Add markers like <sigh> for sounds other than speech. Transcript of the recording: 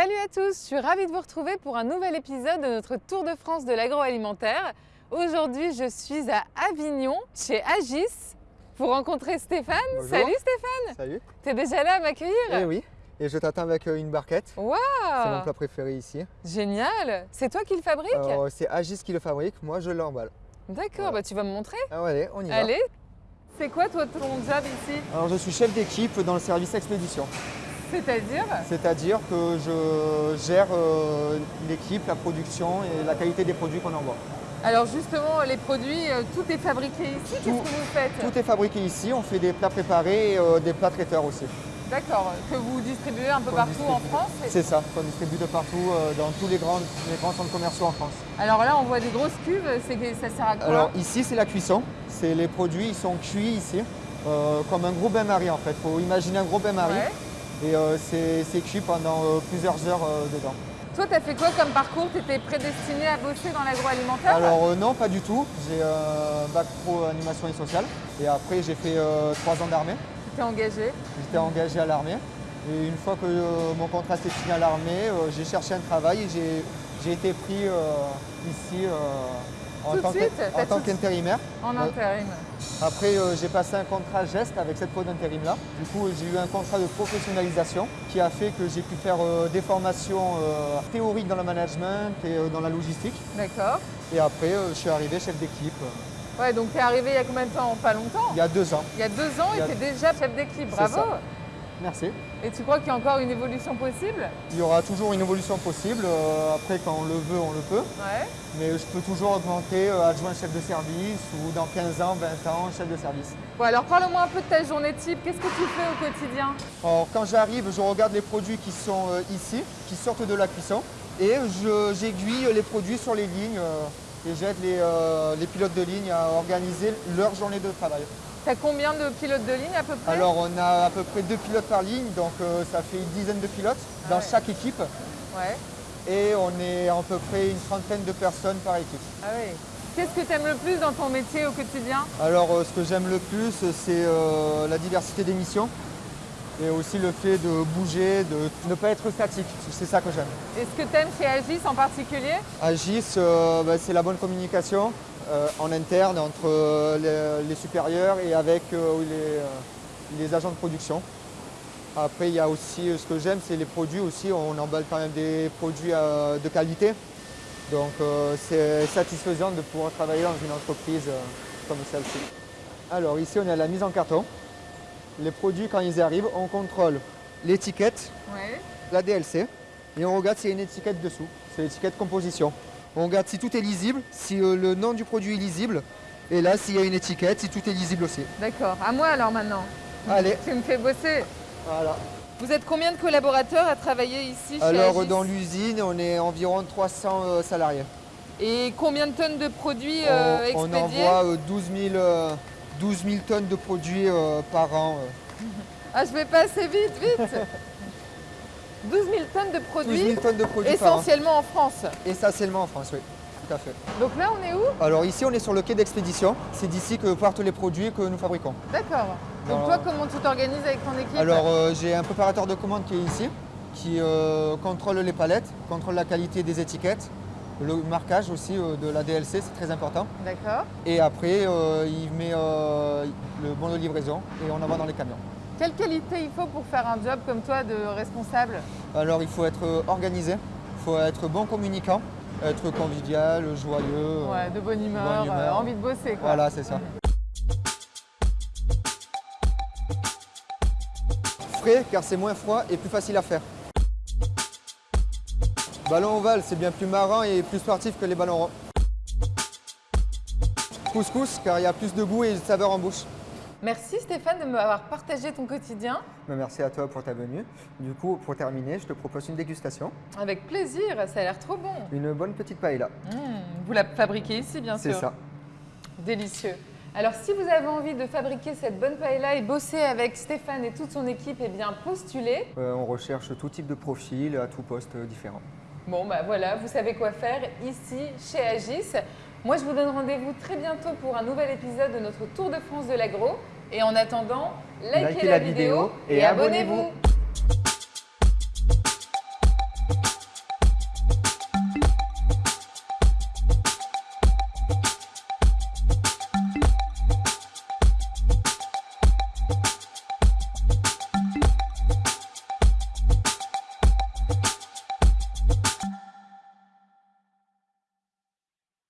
Salut à tous, je suis ravie de vous retrouver pour un nouvel épisode de notre Tour de France de l'agroalimentaire. Aujourd'hui, je suis à Avignon, chez Agis, pour rencontrer Stéphane. Bonjour. Salut Stéphane Salut. T'es déjà là à m'accueillir? Eh oui. Et je t'attends avec euh, une barquette. Waouh C'est mon plat préféré ici. Génial C'est toi qui le fabrique Alors, c'est Agis qui le fabrique, moi je l'emballe. D'accord, voilà. bah tu vas me montrer Ah allez, on y va. Allez C'est quoi toi ton job ici? Alors je suis chef d'équipe dans le service expédition. C'est-à-dire C'est-à-dire que je gère euh, l'équipe, la production et la qualité des produits qu'on envoie. Alors justement, les produits, euh, tout est fabriqué ici, qu'est-ce que vous faites? Tout est fabriqué ici, on fait des plats préparés et euh, des plats traiteurs aussi. D'accord, que vous distribuez un peu partout en. France C'est ça, qu'on distribue de partout euh, dans tous les grands, les grands centres commerciaux en France. Alors là, on voit des grosses cuves, ça sert à quoi? Alors ici c'est la cuisson, c'est les produits, ils sont cuits ici, euh, comme un gros bain-marie en fait. Il faut imaginer un gros bain-marie Ouais. Et euh, c'est cuit pendant euh, plusieurs heures euh, dedans. Toi, tu as fait quoi comme parcours? Tu étais prédestiné à bosser dans l'agroalimentaire? Alors non, pas du tout. J'ai un bac pro animation et sociale et après j'ai fait trois ans d'armée. Tu t'es engagé? J'étais engagé à l'armée et une fois que euh, mon contrat s'est fini à l'armée, euh, j'ai cherché un travail et j'ai- été pris euh, ici en Tout tant qu'intérimaire. En intérim. Après, euh, j'ai passé un contrat geste avec cette pro d'intérim-là. Du coup, j'ai eu un contrat de professionnalisation qui a fait que j'ai pu faire euh, des formations euh, théoriques dans le management et dans la logistique. D'accord. Et après, je suis arrivé chef d'équipe Ouais, donc tu es arrivé il y a combien de temps? Pas longtemps. il y a deux ans. Il y a deux ans Il et tu es déjà chef d'équipe. Bravo. ça. Merci. Et tu crois qu'il y a encore une évolution possible? Il y aura toujours une évolution possible. euh, après, quand on le veut, on le peut. Ouais. Mais je peux toujours augmenter euh, adjoint chef de service ou dans 15 ans, 20 ans, chef de service. Bon, alors parle-moi un peu de ta journée type. Qu'est-ce que tu fais au quotidien? Alors quand j'arrive, je regarde les produits qui sont euh, ici, qui sortent de la cuisson, et j'aiguille les produits sur les lignes et j'aide les, les pilotes de ligne à organiser leur journée de travail. Tu as combien de pilotes de ligne à peu près Alors on a à peu près deux pilotes par ligne, donc euh, ça fait une dizaine de pilotes Ah dans ouais. chaque équipe, Ouais. et on est à peu près une trentaine de personnes par équipe. Ah oui. Qu'est-ce que tu aimes le plus dans ton métier au quotidien Alors euh, ce que j'aime le plus, c'est euh, la diversité des missions, et aussi le fait de bouger, de ne pas être statique, c'est ça que j'aime. Et ce que tu aimes chez Agis en particulier? Agis, bah, c'est la bonne communication en interne entre euh, les, les supérieurs et avec euh, les, euh, les agents de production. Après, il y a aussi, euh, ce que j'aime, c'est les produits aussi. On emballe quand même des produits euh, de qualité. Donc, euh, c'est satisfaisant de pouvoir travailler dans une entreprise euh, comme celle-ci. Alors, ici, on à la mise en carton. Les produits, quand ils arrivent, on contrôle l'étiquette, Ouais. la DLC et on regarde s'il y a une étiquette dessous. C'est l'étiquette composition. On regarde si tout est lisible, si euh, le nom du produit est lisible et là s'il y a une étiquette, si tout est lisible aussi. D'accord. À moi alors maintenant. Allez, Tu me fais bosser. voilà. Vous êtes combien de collaborateurs à travailler ici chez Alors Agis dans l'usine, on est environ 300 euh, salariés. Et combien de tonnes de produits euh, on, envoie euh, 12, 000, euh, 12 000 tonnes de produits euh, par an. Ah, je vais pas assez vite, vite <laughs> 12 000 tonnes de 12 produits, 000 tonnes de produits par an. essentiellement en France. Essentiellement en France, oui. Tout à fait. Donc là, on est où? Alors ici, on est sur le quai d'expédition. C'est d'ici que partent les produits que nous fabriquons. D'accord. Donc toi, comment tu t'organises avec ton équipe? Alors euh, j'ai un préparateur de commande qui est ici, qui euh, contrôle les palettes, contrôle la qualité des étiquettes, le marquage aussi euh, de la DLC, c'est très important. D'accord. Et après, il met le bon de livraison et on envoie dans les camions. Quelle qualité il faut pour faire un job comme toi de responsable Alors il faut être euh, organisé, il faut être bon communicant, être convivial, joyeux. euh, Ouais, de bonne humeur, bonne humeur. euh, envie de bosser quoi. Voilà, c'est ça. Frais car c'est moins froid et plus facile à faire. Ballon ovale, c'est bien plus marrant et plus sportif que les ballons ronds. Couscous car il y a plus de goût et de saveur en bouche. Merci Stéphane de m'avoir partagé ton quotidien. Ben, Merci à toi pour ta venue. Du coup, pour terminer, je te propose une dégustation. Avec plaisir, ça a l'air trop bon. Une bonne petite paella. Mmh, vous la fabriquez ici bien C'est sûr. ça. Délicieux. Alors si vous avez envie de fabriquer cette bonne paella et bosser avec Stéphane et toute son équipe, eh bien postulez. Euh, on recherche tout type de profil à tout poste différent. Bon bah voilà, vous savez quoi faire ici chez Agis. Moi je vous donne rendez-vous très bientôt pour un nouvel épisode de notre Tour de France de l'agro. Et en attendant, likez, Likez la, la vidéo et et abonnez-vous. abonnez-vous.